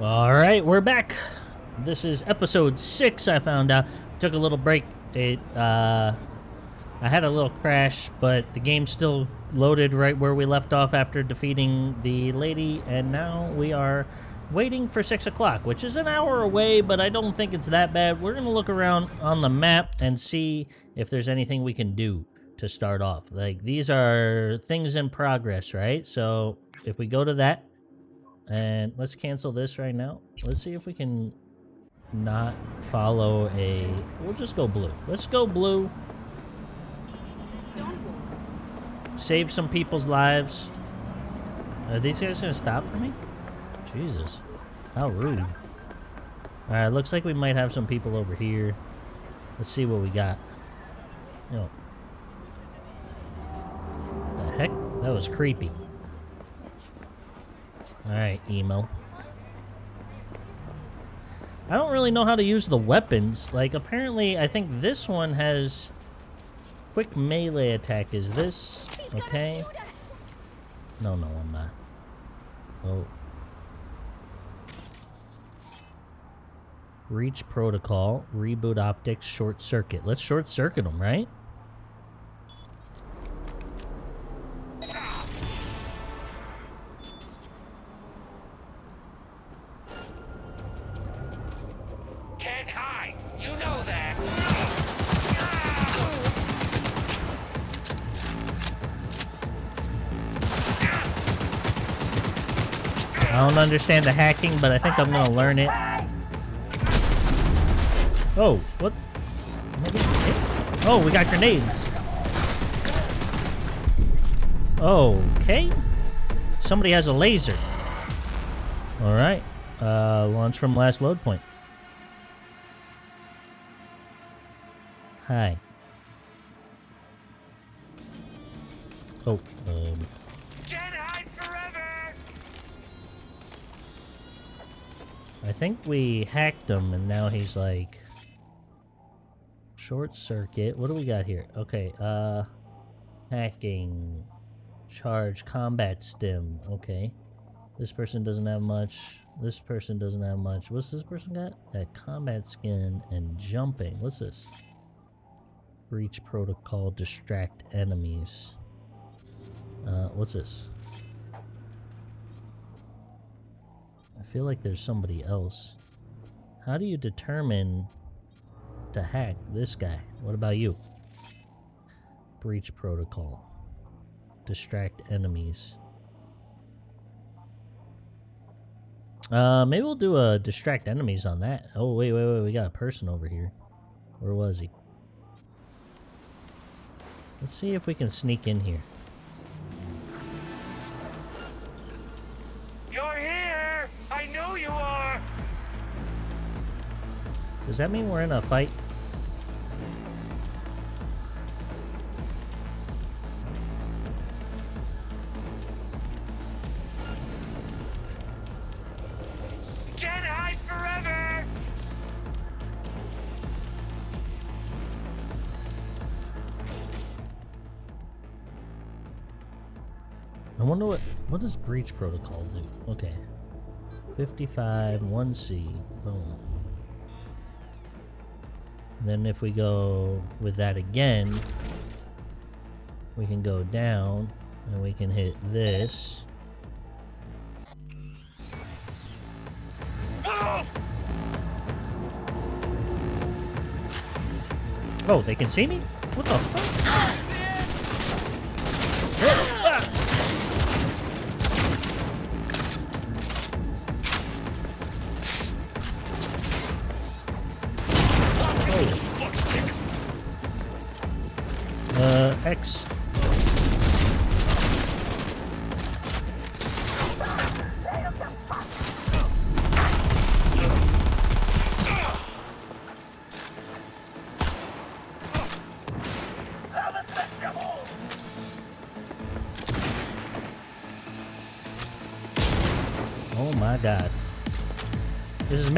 All right, we're back. This is episode six. I found out. Took a little break. It uh, I had a little crash, but the game still loaded right where we left off after defeating the lady, and now we are waiting for six o'clock, which is an hour away, but I don't think it's that bad. We're gonna look around on the map and see if there's anything we can do to start off. Like these are things in progress, right? So if we go to that, and let's cancel this right now. Let's see if we can not follow a... We'll just go blue. Let's go blue. Save some people's lives. Are these guys going to stop for me? Jesus. How rude. Alright, looks like we might have some people over here. Let's see what we got. Yo. The heck? That was creepy. Alright, emo. I don't really know how to use the weapons. Like, apparently, I think this one has quick melee attack. Is this okay? No, no, I'm not. Oh. Reach protocol, reboot optics, short circuit. Let's short circuit them, right? Understand the hacking, but I think I'm gonna learn it. Oh, what? Oh, we got grenades. Okay. Somebody has a laser. Alright. Uh, launch from last load point. Hi. Oh, think we hacked him and now he's like... Short circuit. What do we got here? Okay, uh... Hacking. Charge. Combat stim. Okay. This person doesn't have much. This person doesn't have much. What's this person got? Got combat skin and jumping. What's this? Breach protocol. Distract enemies. Uh, what's this? Feel like there's somebody else. How do you determine to hack this guy? What about you? Breach protocol. Distract enemies. Uh, maybe we'll do a distract enemies on that. Oh, wait, wait, wait. We got a person over here. Where was he? Let's see if we can sneak in here. Does that mean we're in a fight? Can't hide forever. I wonder what what does breach protocol do? Okay. 55 1C. Boom. Then if we go with that again, we can go down and we can hit this. Oh, they can see me? What the fuck?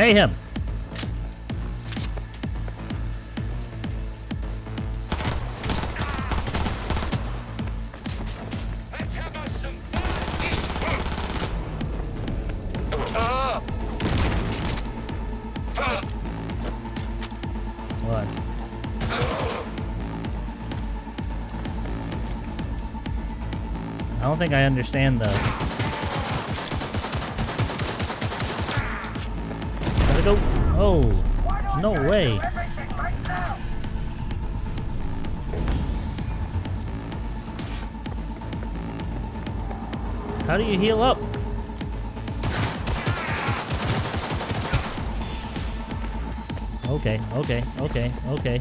I don't think I understand the way. How do you heal up? Okay, okay, okay, okay.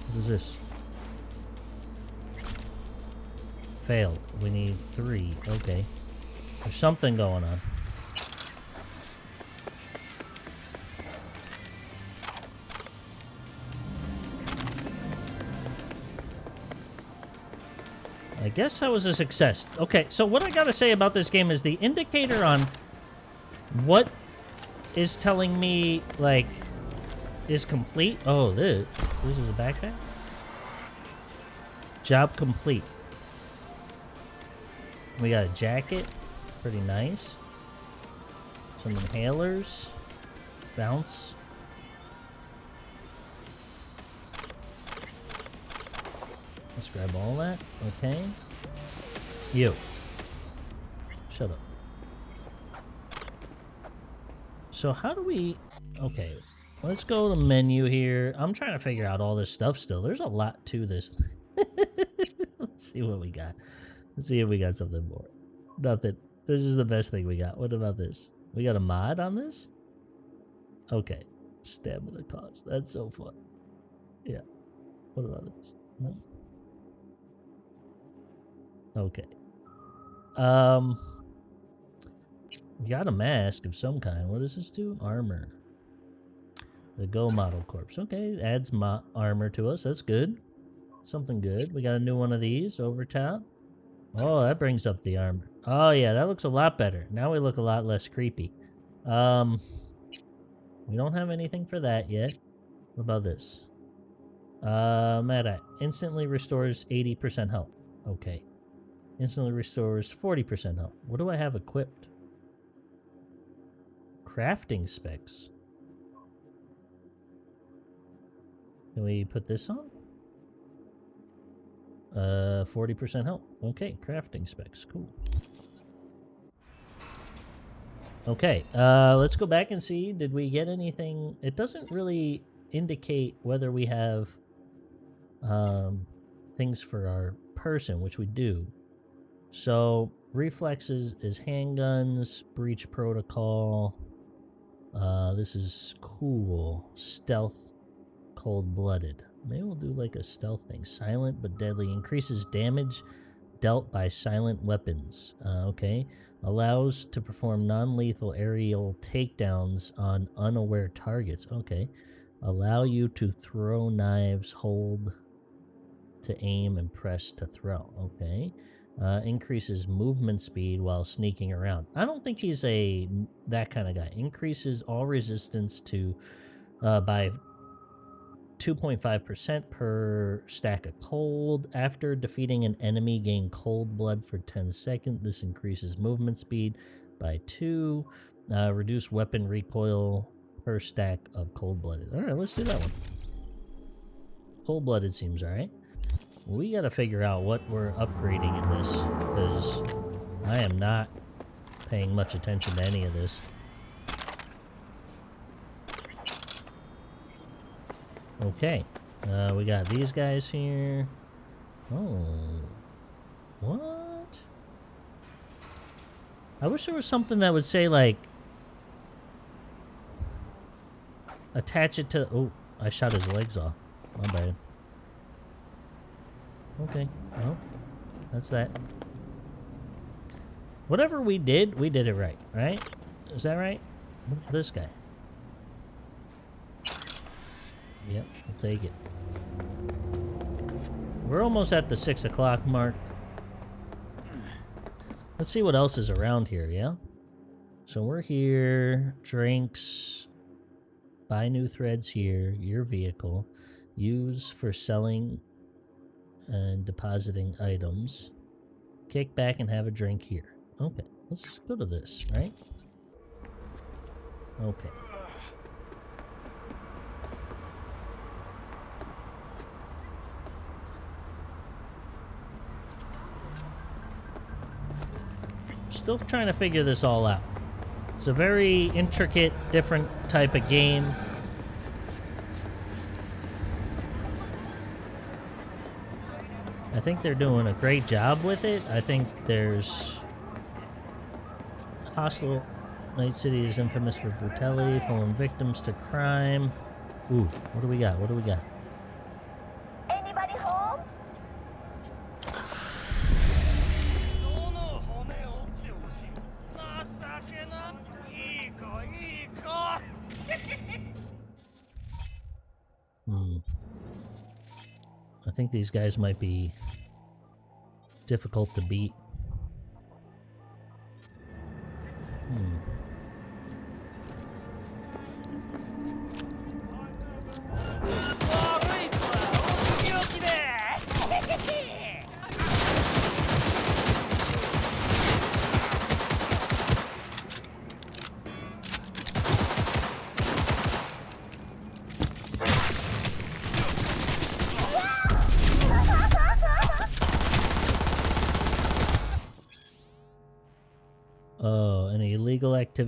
What is this? Failed. We need three. Okay. There's something going on. I guess that was a success. Okay, so what I gotta say about this game is the indicator on what is telling me, like, is complete. Oh, this. This is a backpack? Job complete. We got a jacket. Pretty nice. Some inhalers. Bounce. Let's grab all that. Okay. You. Shut up. So how do we... Okay. Let's go to the menu here. I'm trying to figure out all this stuff still. There's a lot to this. Let's see what we got. Let's see if we got something more. Nothing. This is the best thing we got. What about this? We got a mod on this? Okay. Stamina cost. That's so fun. Yeah. What about this? No. Okay. Um, we got a mask of some kind. What does this do? Armor. The Go Model Corpse. Okay, adds mo armor to us. That's good. Something good. We got a new one of these over top. Oh, that brings up the armor. Oh, yeah, that looks a lot better. Now we look a lot less creepy. Um, we don't have anything for that yet. What about this? Uh, Meta. Instantly restores 80% health. Okay. Instantly restores 40% health. What do I have equipped? Crafting specs. Can we put this on? Uh, 40% health. Okay, crafting specs. Cool. Okay, uh, let's go back and see. Did we get anything? It doesn't really indicate whether we have um, things for our person, which we do. So, reflexes is handguns, breach protocol. Uh, this is cool. Stealth, cold-blooded. Maybe we'll do like a stealth thing. Silent but deadly. Increases damage dealt by silent weapons. Uh, okay. Allows to perform non-lethal aerial takedowns on unaware targets. Okay. Allow you to throw knives, hold to aim, and press to throw. Okay. Uh, increases movement speed while sneaking around. I don't think he's a that kind of guy. Increases all resistance to uh, by 2.5% per stack of cold. After defeating an enemy, gain cold blood for 10 seconds. This increases movement speed by 2. Uh, reduce weapon recoil per stack of cold blooded. Alright, let's do that one. Cold blooded seems alright. We gotta figure out what we're upgrading in this, because I am not paying much attention to any of this. Okay. Uh, we got these guys here. Oh. What? I wish there was something that would say, like... Attach it to... Oh, I shot his legs off. My bad. Okay. Well, that's that. Whatever we did, we did it right, right? Is that right? This guy. Yep, I'll take it. We're almost at the 6 o'clock mark. Let's see what else is around here, yeah? So we're here. Drinks. Buy new threads here. Your vehicle. Use for selling and depositing items. Kick back and have a drink here. Okay, let's go to this, right? Okay. Still trying to figure this all out. It's a very intricate, different type of game. I think they're doing a great job with it. I think there's hostile. Night City is infamous for brutality, falling victims to crime. Ooh, what do we got? What do we got? I think these guys might be difficult to beat.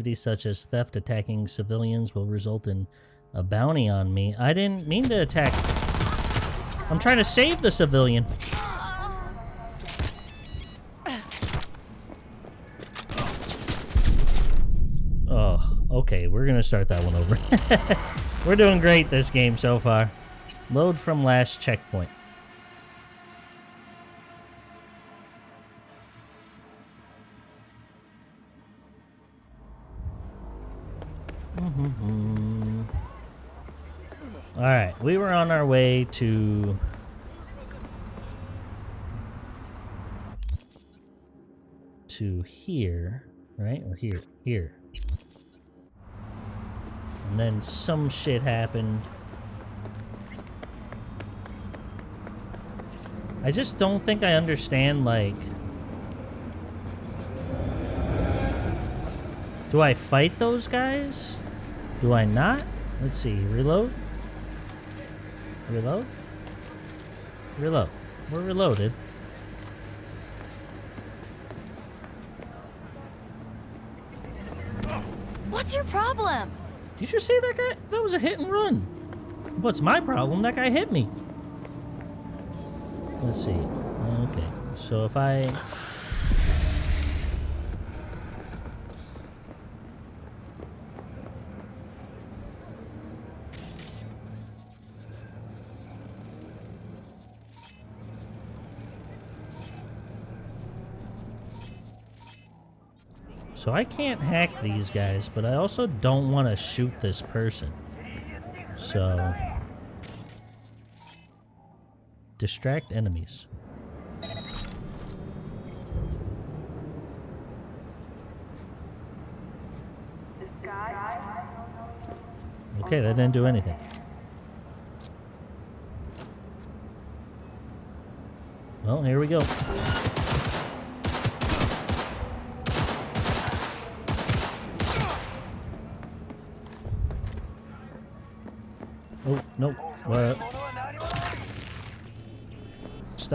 Activity such as theft attacking civilians will result in a bounty on me. I didn't mean to attack. I'm trying to save the civilian. Oh, okay. We're going to start that one over. We're doing great this game so far. Load from last checkpoint. Mm-hmm. All right, we were on our way to to here, right? Or here, here. And then some shit happened. I just don't think I understand like Do I fight those guys? Do I not? Let's see. Reload. Reload. Reload. We're reloaded. What's your problem? Did you see that guy? That was a hit and run. What's my problem? That guy hit me. Let's see. Okay. So if I... So I can't hack these guys, but I also don't want to shoot this person. So... Distract enemies. Okay, that didn't do anything. Well, here we go.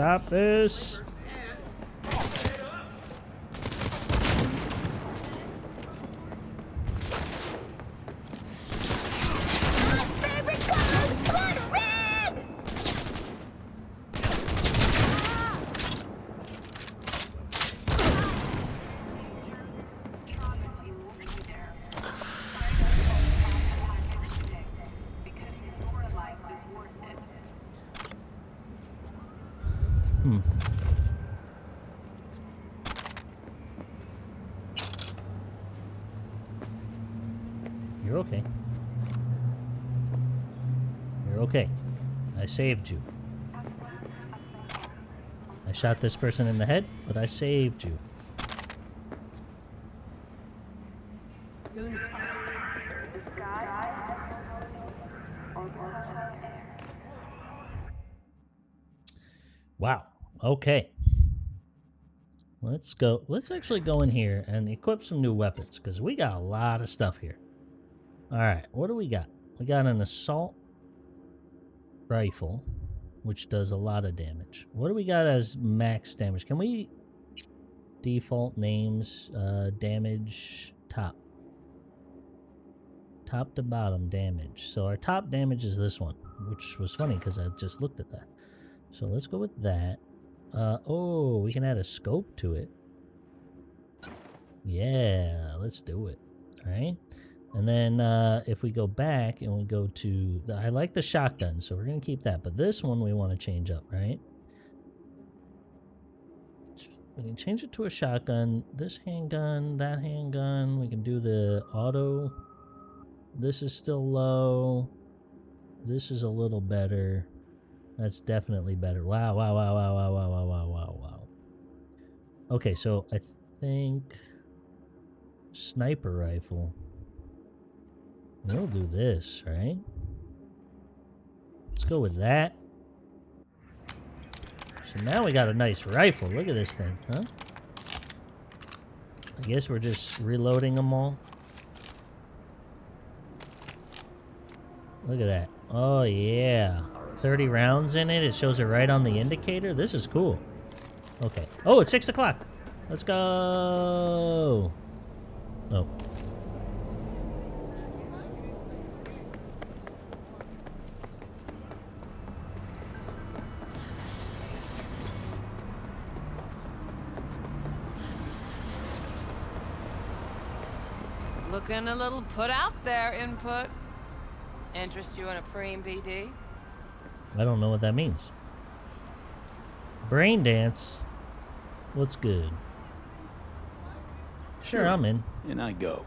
Stop this. Favorite color, blood red! Hmm. You're okay. You're okay. I saved you. I shot this person in the head, but I saved you. Wow. Okay. Let's go. Let's actually go in here and equip some new weapons because we got a lot of stuff here. All right. What do we got? We got an assault rifle, which does a lot of damage. What do we got as max damage? Can we default names, uh, damage, top. Top to bottom damage. So our top damage is this one, which was funny because I just looked at that. So let's go with that. Uh, oh, we can add a scope to it. Yeah, let's do it. All right. And then uh, if we go back and we go to the, I like the shotgun, so we're gonna keep that. But this one we want to change up, right? We can change it to a shotgun. This handgun, that handgun. We can do the auto. This is still low. This is a little better. That's definitely better. Wow! Wow! Wow! Wow! Wow! Wow! Wow! Wow! Wow! Wow! Okay, so I think sniper rifle. We'll do this, right? Let's go with that. So now we got a nice rifle. Look at this thing, huh? I guess we're just reloading them all. Look at that. Oh, yeah. 30 rounds in it. It shows it right on the indicator. This is cool. Okay. Oh, it's 6 o'clock. Let's go. Oh. Looking a little put out there, input. Interest you in a preem BD? I don't know what that means. Brain dance. What's good? Sure, I'm in. And I go.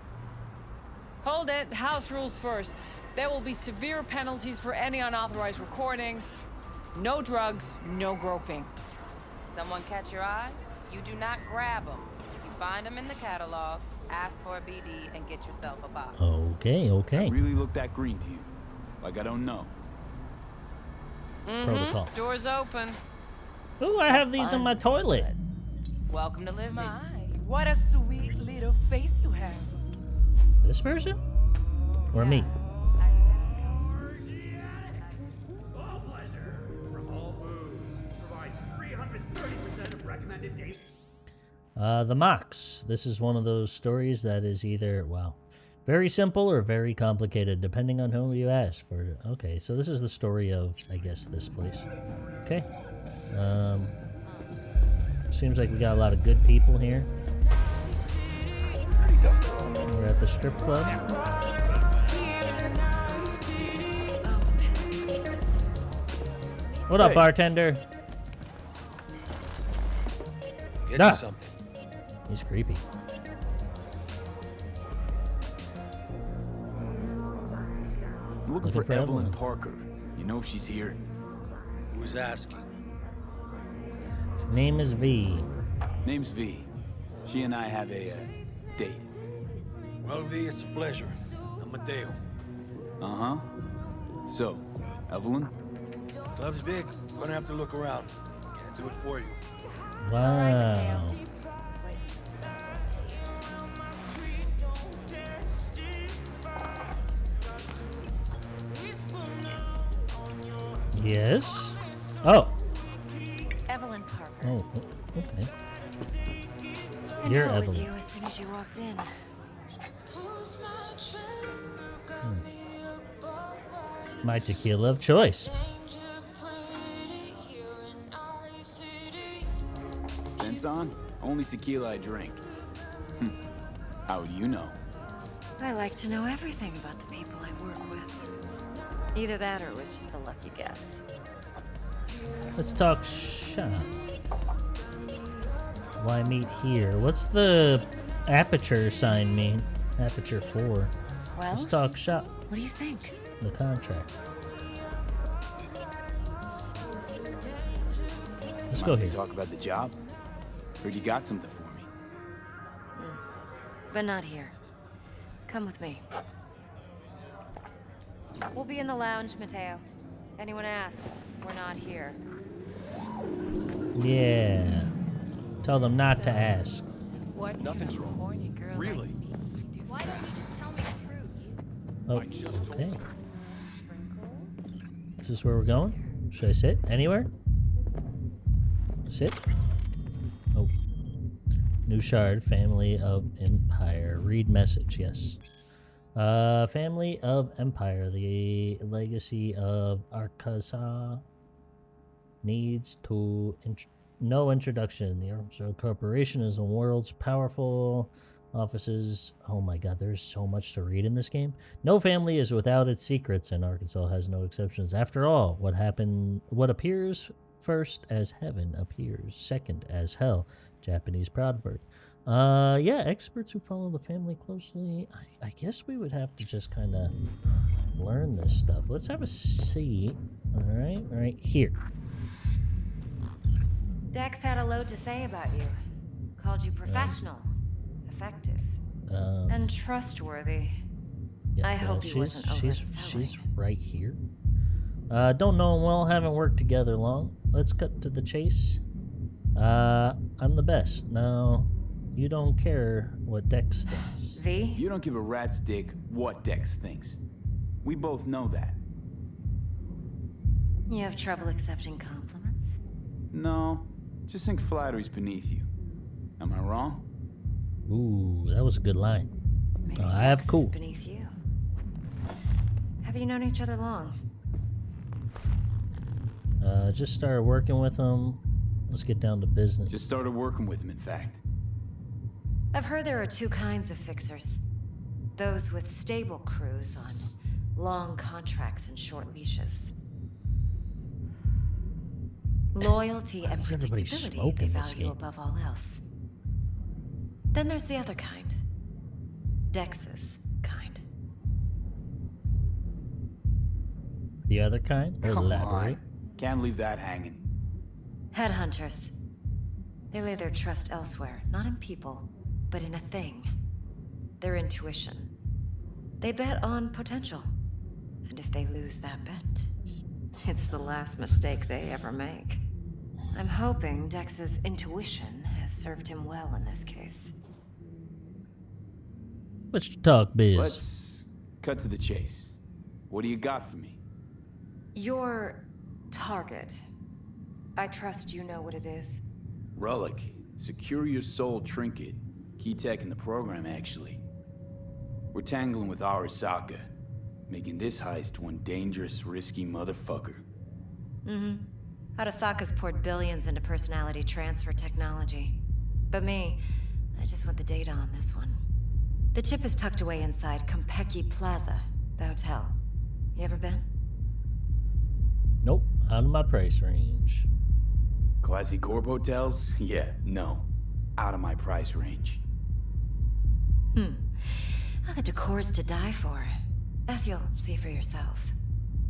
Hold it. House rules first. There will be severe penalties for any unauthorized recording. No drugs, no groping. Someone catch your eye? You do not grab them. You find them in the catalog, ask for a BD and get yourself a box. Okay, okay. Really look that green to you? Like I don't know. Mhm. Protocol. Doors open. Ooh, I have these in my toilet. Welcome to Lizzie's. What a sweet little face you have. This person? Or me? Uh, the Mox. This is one of those stories that is either, well, very simple or very complicated, depending on who you ask for. Okay, so this is the story of, I guess, this place. Okay. Um, seems like we got a lot of good people here. We're at the strip club. What up, Hey. bartender? Get Ah. you something. He's creepy. I'm looking, Looking for, for Evelyn Evelyn. Parker. You know if she's here? Who's asking? Name is V. Name's V. She and I have a uh, date. Well, V, it's a pleasure. I'm Mateo. Uh-huh. So, Evelyn? Club's big. Gonna have to look around. Can't do it for you. Wow. Yes. Oh. Evelyn Parker. Oh. Okay. I You're knew it was you as soon as you walked in. My tequila of choice. Sense on? Only tequila I drink. Hmm. How would you know? I like to know everything about the people I work with. Either that or it was just a lucky guess. Let's talk shop. Why meet here? What's the aperture sign mean? Aperture 4. Well, Let's talk shop. what do you think? The contract. Let's go Mind here. talk about the job? Heard you got something for me. Hmm. But not here. Come with me. We'll be in the lounge, Mateo. Anyone asks, we're not here. Yeah. Tell them not to ask. What? Nothing's wrong. Horny girl Really? Like me. Why don't you just tell me the truth? Oh, I just told okay. you. Is this where we're going? Should I sit? Anywhere? Sit? Oh. New Shard, family of Empire. Read message, yes. Uh, family of Empire, the legacy of Arkaza needs to int- no introduction. The Arkansas Corporation is the world's powerful offices. Oh my god, there's so much to read in this game. No family is without its secrets, and Arkansas has no exceptions. After all, what happened what appears first as heaven appears second as hell. Japanese proverb. Uh, yeah, experts who follow the family closely. I, I guess we would have to just kind of learn this stuff. Let's have a seat. All right, right here. Dex had a load to say about you. Called you professional, effective, Um, and trustworthy. yeah, I hope he she's, wasn't she's, she's right here. Uh, don't know him well, haven't worked together long. Let's cut to the chase. Uh, I'm the best. Now, you don't care what Dex thinks. V? You don't give a rat's dick what Dex thinks. We both know that. You have trouble accepting compliments? No, just think flattery's beneath you. Am I wrong? Ooh, that was a good line. Maybe Uh, I have Dex is cool. beneath you. Have you known each other long? Uh, just started working with him. Let's get down to business. Just started working with him, in fact. I've heard there are two kinds of fixers. Those with stable crews on long contracts and short leashes. Loyalty and predictability they value game? above all else. Then there's the other kind. Dex's kind. the other kind? Come Elaborate. on. Can't leave that hanging. Headhunters. They lay their trust elsewhere, not in people, but in a thing. Their intuition. They bet on potential. And if they lose that bet, it's the last mistake they ever make. I'm hoping Dex's intuition has served him well in this case. Let's talk biz. Let's cut to the chase. What do you got for me? Your target. I trust you know what it is. Relic. Secure your soul trinket. Key tech in the program, actually. We're tangling with Arasaka, making this heist one dangerous, risky motherfucker. Mm-hmm. Arasaka's poured billions into personality transfer technology. But me, I just want the data on this one. The chip is tucked away inside Konpeki Plaza, the hotel. You ever been? Nope, out of my price range. Classy Corp hotels? Yeah, no. Out of my price range. Hmm. Well, the decor's to die for. As you'll see for yourself.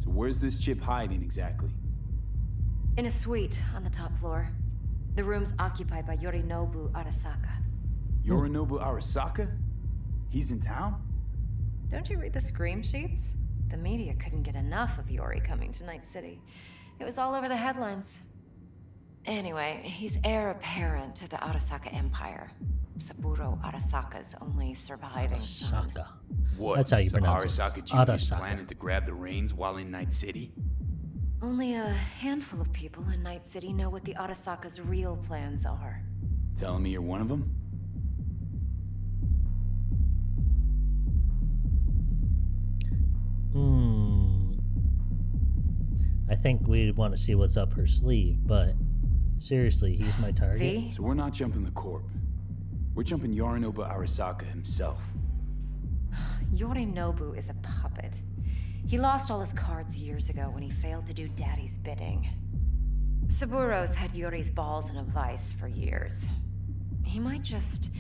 So where's this chip hiding exactly? In a suite on the top floor. The room's occupied by Yorinobu Arasaka. Yorinobu Arasaka? He's in town? Don't you read the scream sheets? The media couldn't get enough of Yori coming to Night City. It was all over the headlines. Anyway, he's heir apparent to the Arasaka Empire. Saburo Arasaka's only surviving son. Saka. What? That's how you so pronounce it. Arasaka Jr. is Arasaka. planning to grab the reins while in Night City? Only a handful of people in Night City know what the Arasaka's real plans are. Telling me you're one of them? Hmm. I think we'd want to see what's up her sleeve, but seriously, he's my target. V? So we're not jumping the Corp. We're jumping Yorinobu Arasaka himself. Yorinobu is a puppet. He lost all his cards years ago when he failed to do Daddy's bidding. Saburo's had Yori's balls in a vice for years. He might just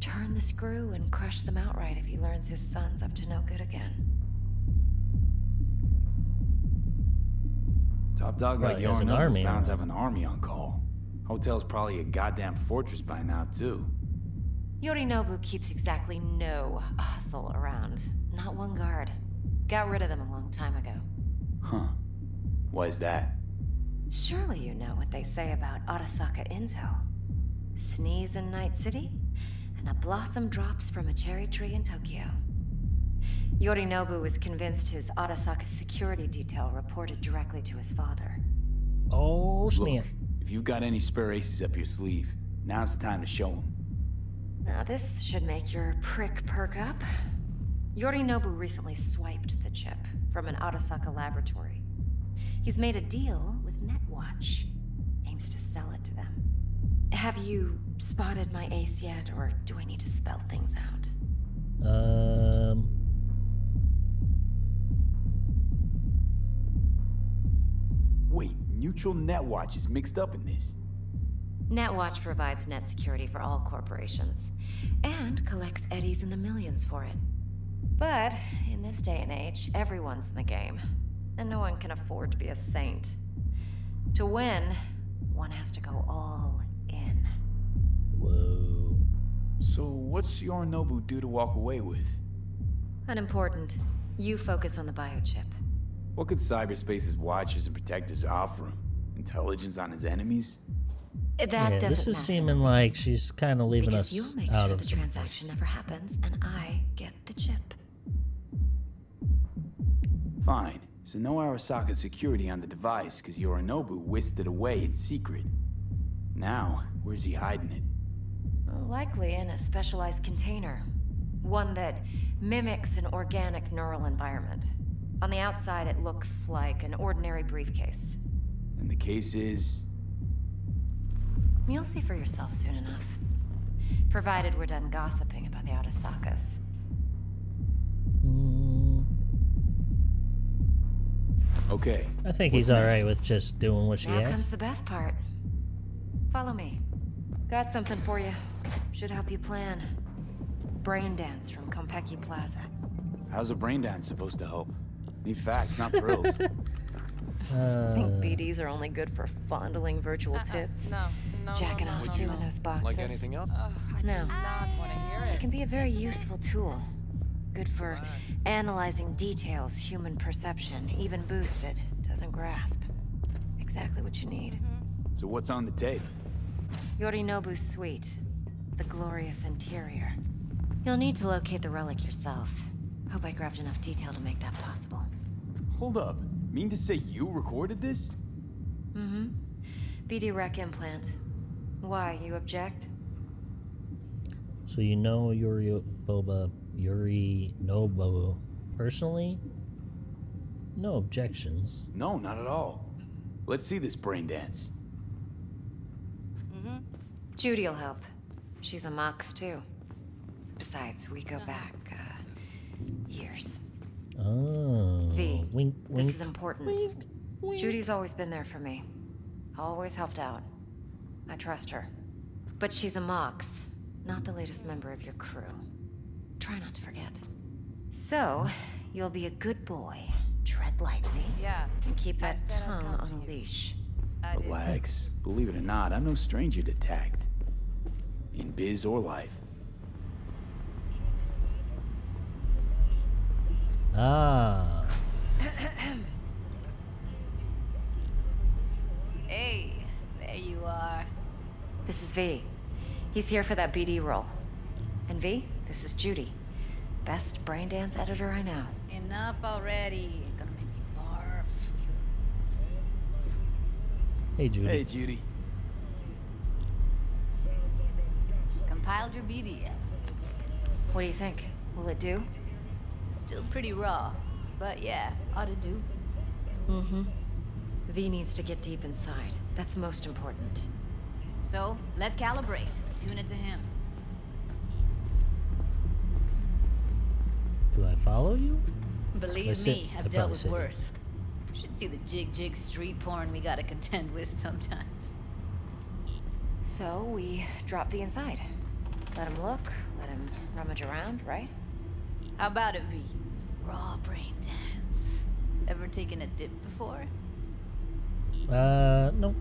turn the screw and crush them outright if he learns his son's up to no good again. Top dog Well, like he Yorinobu's bound to have an army on call. Hotel's probably a goddamn fortress by now, too. Yorinobu keeps exactly no hustle around. Not one guard. Got rid of them a long time ago. Huh. Why is that? Surely you know what they say about Arasaka intel. Sneeze in Night City, and a blossom drops from a cherry tree in Tokyo. Yorinobu was convinced his Arasaka security detail reported directly to his father. Oh, snap. Look, if you've got any spare aces up your sleeve, now's the time to show them. Now, this should make your prick perk up. Yorinobu recently swiped the chip from an Arasaka laboratory. He's made a deal with Netwatch. Aims to sell it to them. Have you spotted my ace yet, or do I need to spell things out? Um. Wait, Neutral Netwatch is mixed up in this. Netwatch provides net security for all corporations and collects eddies in the millions for it. But in this day and age, everyone's in the game, and no one can afford to be a saint. To win, one has to go all in. Whoa. So what's Yorinobu due to walk away with? Unimportant. You focus on the biochip. What could cyberspace's watchers and protectors offer him? Intelligence on his enemies? That yeah, doesn't this is matter. seeming like she's kind of leaving because us you'll make out sure of the some transaction never happens, and I get the chip. Fine. So no Arasaka security on the device because Yorinobu whisked it away in secret. Now, where's he hiding it? Likely in a specialized container. One that mimics an organic neural environment. On the outside, it looks like an ordinary briefcase. And the case is... You'll see for yourself soon enough. Provided we're done gossiping about the Arasakas. Mm, Okay. I think What's he's all right with just doing what she Now has. comes the best part. Follow me. Got something for you. Should help you plan. Brain dance from Konpeki Plaza. How's a brain dance supposed to help? Need facts, not thrills. Uh, think BDs are only good for fondling virtual tits. No, no, Jacking no, no, off no, too no. in those boxes. Like anything else? Ugh, I No. do not hear It it. can be a very useful tool. Good for analyzing details human perception, even boosted, doesn't grasp. Exactly what you need. so what's on the tape? Yorinobu's suite. The glorious interior. You'll need to locate the relic yourself. Hope I grabbed enough detail to make that possible. Hold up. Mean to say you recorded this? Mm-hmm. BD rec implant. Why, you object? so you know Yuri Boba Yuri Nobu personally? No objections. No, not at all. Let's see this brain dance. Mm-hmm. Judy'll help. She's a Mox, too. Besides, we go back, uh, years. Oh. V, Wink, wink. This is important. Judy's always been there for me. Always helped out. I trust her. But she's a Mox, not the latest member of your crew. Try not to forget. So, you'll be a good boy, tread lightly, Yeah, and keep that tongue on a leash. Relax. Believe it or not, I'm no stranger to tact. In biz or life. Ah. Hey, there you are. This is V. He's here for that BD role. And V, this is Judy. Best brain dance editor I know. Enough already. Gonna make me barf. Hey, Judy. Hey, Judy. Compiled your BDF. What do you think? Will it do? Still pretty raw, but yeah, ought to do. Mm-hmm. V needs to get deep inside. That's most important. So, let's calibrate. Tune it to him. Do I follow you? Believe me, I'd I've dealt with sit here. worse. Should see the jig jig street porn we gotta contend with sometimes. So we drop V inside. Let him look, let him rummage around, right? How about it, V? Raw brain dance. Ever taken a dip before? Uh, no.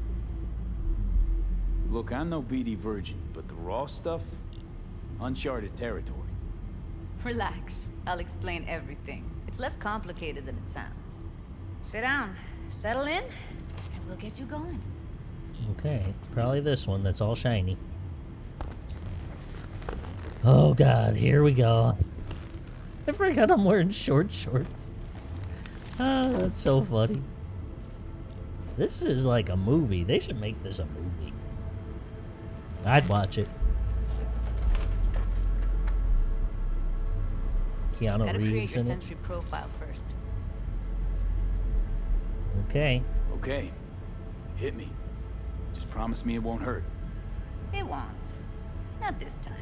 Look, I'm no BD virgin, but the raw stuff? Uncharted territory. Relax. I'll explain everything. It's less complicated than it sounds. Sit down, settle in, and we'll get you going. Okay, probably this one that's all shiny. Oh god, here we go. I forgot I'm wearing short shorts. Ah, that's so funny. This is like a movie. They should make this a movie. I'd watch it. Keanu Gotta Reeves create your sensory it. profile first. Okay. Okay. Hit me. Just promise me it won't hurt. It won't. Not this time.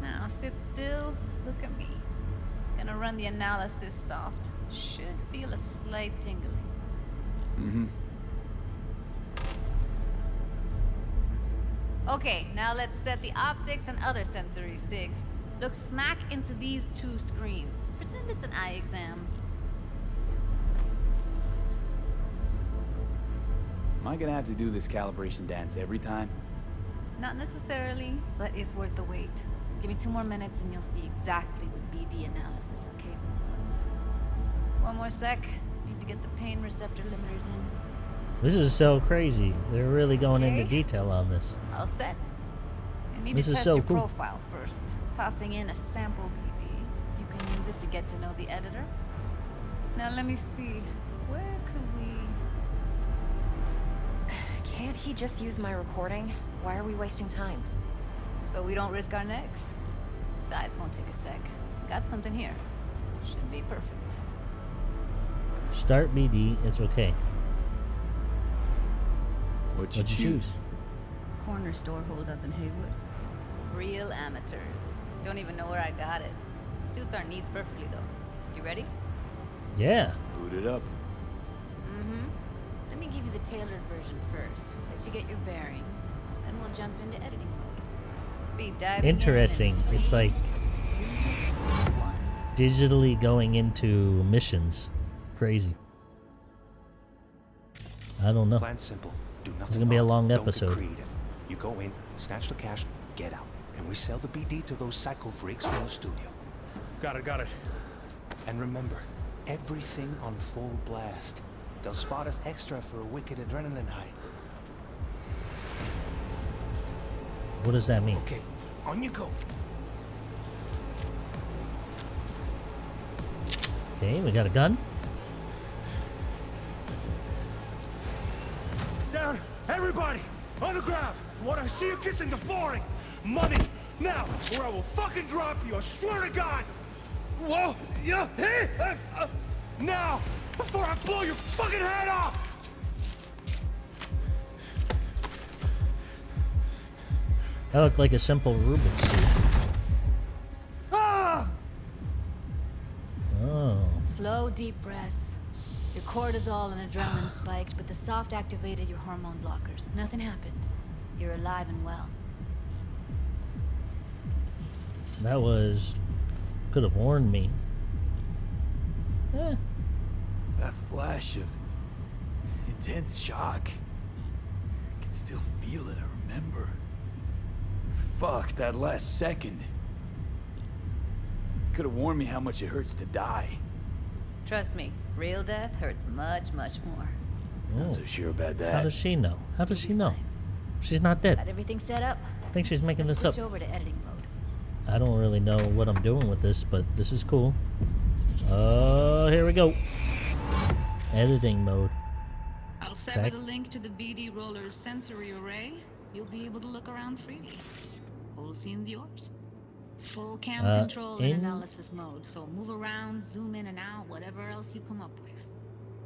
Now sit still. Look at me. Gonna run the analysis soft. Should feel a slight tingling. Mm-hmm. Okay, now let's set the optics and other sensory sigs. Look smack into these two screens. Pretend it's an eye exam. Am I gonna have to do this calibration dance every time? Not necessarily, but it's worth the wait. Give me two more minutes and you'll see exactly what BD analysis is capable of. One more sec. Need to get the pain receptor limiters in. This is so crazy. They're really going into detail on this. All set. You need This to is test so your cool. profile first. Tossing in a sample BD. You can use it to get to know the editor. Now let me see. Where could we... Can't he just use my recording? Why are we wasting time? So we don't risk our necks? Besides, won't take a sec. Got something here. Should be perfect. Start BD. It's okay. What'd you, What'd you choose? Corner store hold up in Heywood. Real amateurs. Don't even know where I got it. Suits our needs perfectly though. You ready? Yeah. Boot it up. Mm-hmm. Let me give you the tailored version first. Let you get your bearings. Then we'll jump into editing mode. Be diving in in Interesting. It's like digitally going into missions. Crazy. I don't know. Plan simple. Do nothing. It's gonna be a odd. long Don't episode. Creative. You go in, snatch the cash, get out, and we sell the BD to those psycho freaks from the studio. Got it, got it. And remember, everything on full blast. They'll spot us extra for a wicked adrenaline high. What does that mean? Okay, on you go. Okay, we got a gun. Down, everybody, on the ground. What I see you kissing the flooring. Money, now, or I will fucking drop you. I swear to God. Whoa, yeah, hey, uh, uh, now, before I blow your fucking head off. That looked like a simple Rubik's cube. Ah! Oh. Slow, deep breaths. Your cortisol and adrenaline spiked, but the soft activated your hormone blockers. Nothing happened. You're alive and well. That was. Could have warned me. Eh. That flash of intense shock. I can still feel it, I remember. Fuck, that last second. Could have warned me how much it hurts to die. Trust me, real death hurts much, much more. Not Oh. so sure about that. How does she know? How does she know? She's not dead. Got dead. everything set up? I think she's making Let's this up. switch over to editing mode. I don't really know what I'm doing with this, but this is cool. Oh, here we go. Editing mode. I'll sever Back- the link to the BD Roller's sensory array. You'll be able to look around freely. Whole scene's yours. Full cam Uh, control in- and analysis mode, so move around, zoom in and out, whatever else you come up with.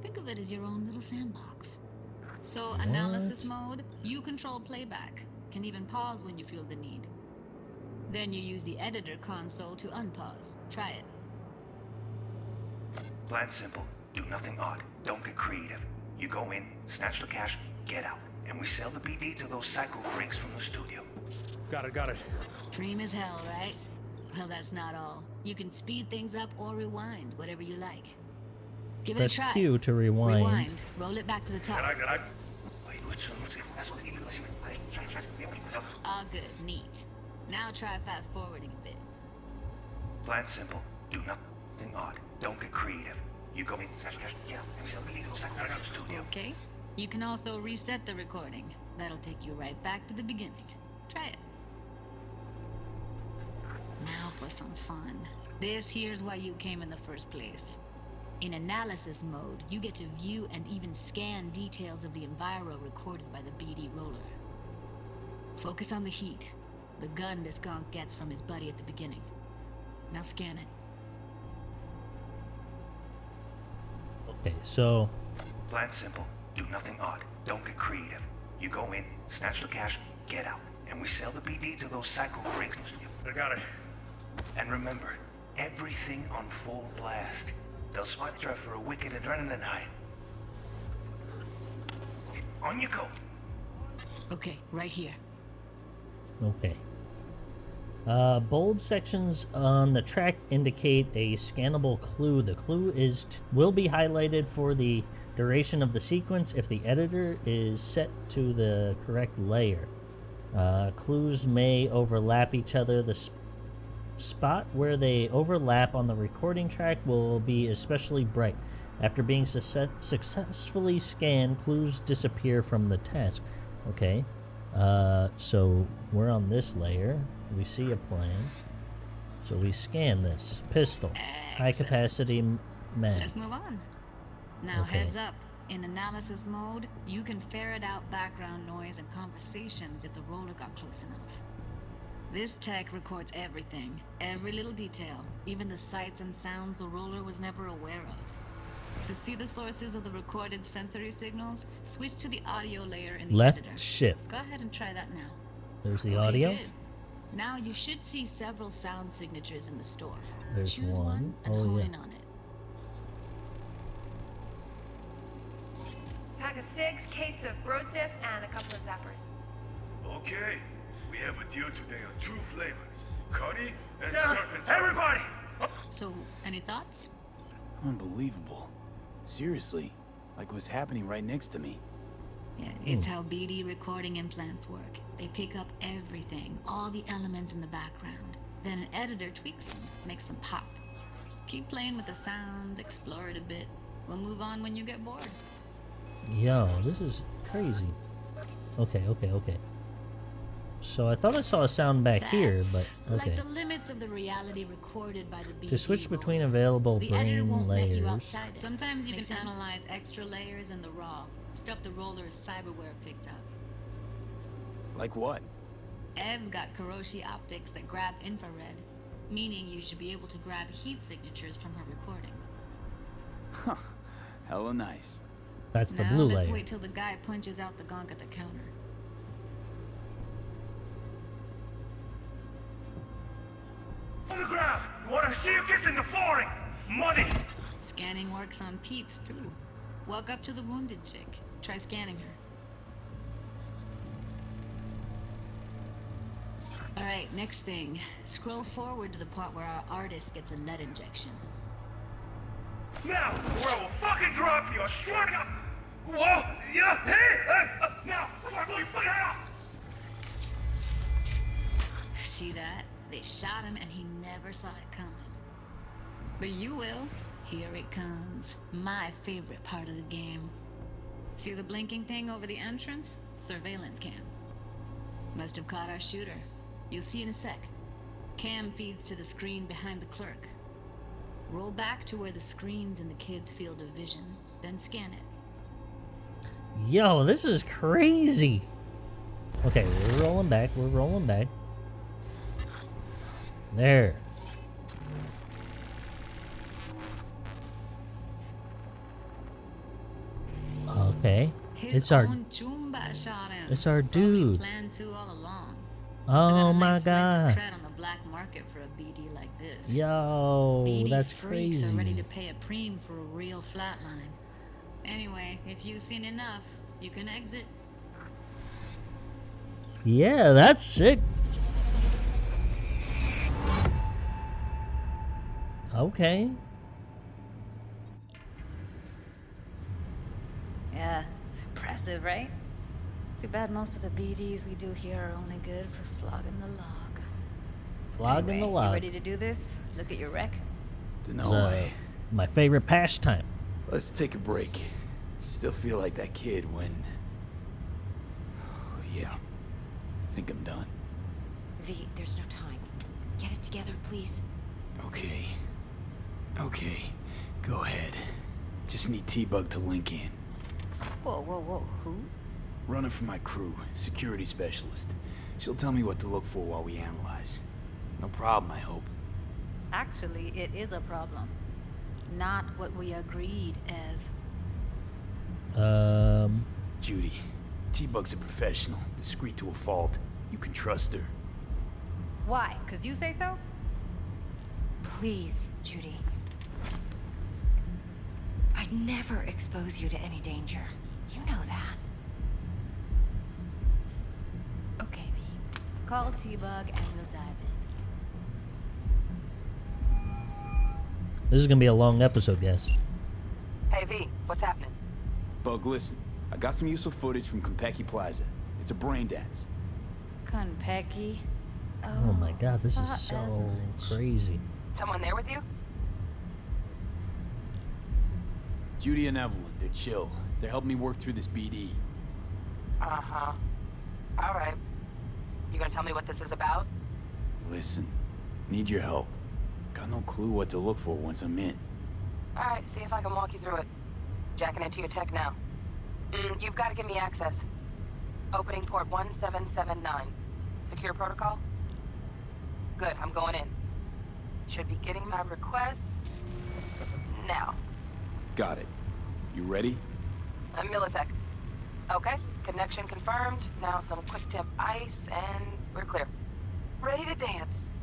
Think of it as your own little sandbox. So, analysis mode, you control playback. Can even pause when you feel the need. Then you use the editor console to unpause. Try it. Plan simple. Do nothing odd. Don't get creative. You go in, snatch the cash, get out, and we sell the BD to those psycho freaks from the studio. Got it, got it. Dream as hell, right? Well, that's not all. You can speed things up or rewind, whatever you like. Give it Press a try. Q to rewind. Rewind. Roll it back to the top. All good. Neat. Now try fast forwarding a bit. Plan simple. Do nothing odd. Don't get creative. You go in, snatch the cash, get out, and we sell the BD to those psycho freaks from studio. Okay. You can also reset the recording. That'll take you right back to the beginning. Try it. Now for some fun. This here's why you came in the first place. In analysis mode, you get to view and even scan details of the enviro recorded by the BD roller. Focus on the heat, the gun this gonk gets from his buddy at the beginning. Now scan it. Okay, so... Plan simple. Do nothing odd. Don't get creative. You go in, snatch the cash, get out. And we sell the BD to those psycho freaks. I got it. And remember, everything on full blast. They'll spot you for a wicked adrenaline high. On you go. Okay, right here. Okay. Uh, bold sections on the track indicate a scannable clue. The clue is t- will be highlighted for the duration of the sequence if the editor is set to the correct layer. Uh, clues may overlap each other. The sp- spot where they overlap on the recording track will be especially bright. After being success- successfully scanned, clues disappear from the task. Okay. Uh, so we're on this layer. We see a plan. So we scan this pistol, high capacity mag. Let's move on. Now, Okay. heads up. In analysis mode, you can ferret out background noise and conversations if the roller got close enough. This tech records everything, every little detail, even the sights and sounds the roller was never aware of. To see the sources of the recorded sensory signals, switch to the audio layer in the Left editor. shift. Go ahead and try that now. There's the Okay, audio. good. Now you should see several sound signatures in the store. There's Choose one. one and Oh, hone yeah. in on it. Pack of six, case of Broseph, and a couple of zappers. Okay. We have a deal today on two flavors. Cuddy and Yeah, surf everybody! So, any thoughts? Unbelievable. Seriously, like what's happening right next to me. Yeah, it's how BD recording implants work. They pick up everything, all the elements in the background. Then an editor tweaks them, makes them pop. Keep playing with the sound, explore it a bit. We'll move on when you get bored. Yo, this is crazy. Okay, okay, okay. So I thought I saw a sound back here, but Like okay. the limits of the reality recorded by the To switch roll. between available the brain won't you layers. Sometimes you Makes can sense. analyze extra layers in the raw. Stuff the roller's cyberware picked up. Like what? Ev's got Kiroshi optics that grab infrared, meaning you should be able to grab heat signatures from her recording. Huh. Hella nice. That's the now blue let's layer. wait till the guy punches out the gunk at the counter. Ground! You wanna see you kissing the flooring? Money! Scanning works on peeps too. Walk up to the wounded chick. Try scanning her. Alright, next thing. Scroll forward to the part where our artist gets a lead injection. Now, or I will fucking drop you! I swear to God! Whoa! Yeah! Hey! Hey! Uh, now! Before I blow your fucking head off! See that? They shot him and he never saw it coming. But you will. Here it comes. My favorite part of the game. See the blinking thing over the entrance? Surveillance cam. Must have caught our shooter. You'll see in a sec. Cam feeds to the screen behind the clerk. Roll back to where the screen's in the kid's field of vision, then scan it. Yo, this is crazy. Okay, we're rolling back. We're rolling back. There. Okay. His It's our Chumba shot him. It's our dude. planned to all along. Must have oh got Oh my god. cred on the black market for a BD like this. Yo, BD that's are ready crazy. to pay a preem for a real flatline. Anyway, if you've seen enough, you can exit. Yeah, that's sick. Okay. Yeah, it's impressive, right? It's too bad most of the BDs we do here are only good for flogging the log. Flogging the Anyway, You log. ready to do this? Look at your wreck? It's, No uh, way. my favorite pastime. Let's take a break. Still feel like that kid when. Oh, yeah. I think I'm done. V, there's no time. Get it together, please. Okay. Okay. Go ahead. Just need T-Bug to link in. Whoa, whoa, whoa. Who? Runner for my crew, security specialist. She'll tell me what to look for while we analyze. No problem, I hope. Actually, it is a problem. not what we agreed, Ev. Um, Judy, T-Bug's a professional, discreet to a fault. You can trust her. Why? Because you say so? Please, Judy. I'd never expose you to any danger. You know that. Okay, V. Call T-Bug and we'll dive in. this is gonna be a long episode, guys. Hey, V, what's happening? Bug, listen. I got some useful footage from Konpeki Plaza. It's a brain dance. Konpeki. Oh my god, this is so crazy. Someone there with you? Judy and Evelyn, they're chill. They're helping me work through this BD. Uh-huh. All right. You gonna tell me what this is about? Listen, need your help. Got no clue what to look for once I'm in. All right, see if I can walk you through it. Jacking into your tech now. Mm, you've got to give me access. Opening port 1779. Secure protocol? Good, I'm going in. Should be getting my requests now. Got it. You ready? A millisec. Okay, connection confirmed. Now some quick tip ice, and we're clear. Ready to dance.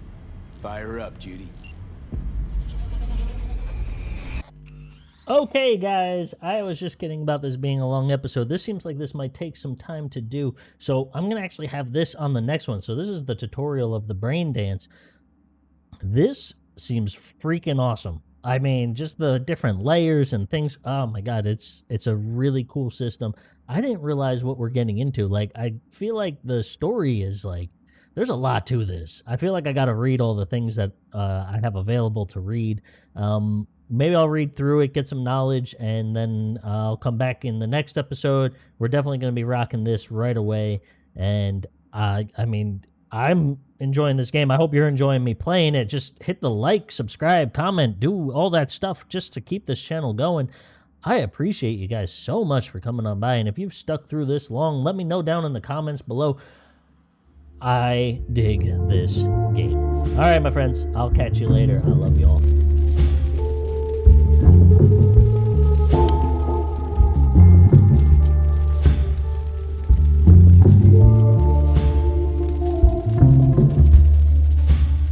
Fire up, Judy. Okay, guys, I was just kidding about this being a long episode. This seems like this might take some time to do, so I'm going to actually have this on the next one. So this is the tutorial of the brain dance. This seems freaking awesome. I mean, just the different layers and things. Oh my god, it's it's a really cool system. I didn't realize what we're getting into. Like, I feel like the story is like there's a lot to this. I feel like I got to read all the things that uh, I have available to read. Um, maybe I'll read through it, get some knowledge, and then I'll come back in the next episode. We're definitely going to be rocking this right away. And uh, I mean, I'm enjoying this game. I hope you're enjoying me playing it. Just hit the like, subscribe, comment, do all that stuff just to keep this channel going. I appreciate you guys so much for coming on by. And if you've stuck through this long, let me know down in the comments below. I dig this game. All right, my friends. I'll catch you later. I love you all.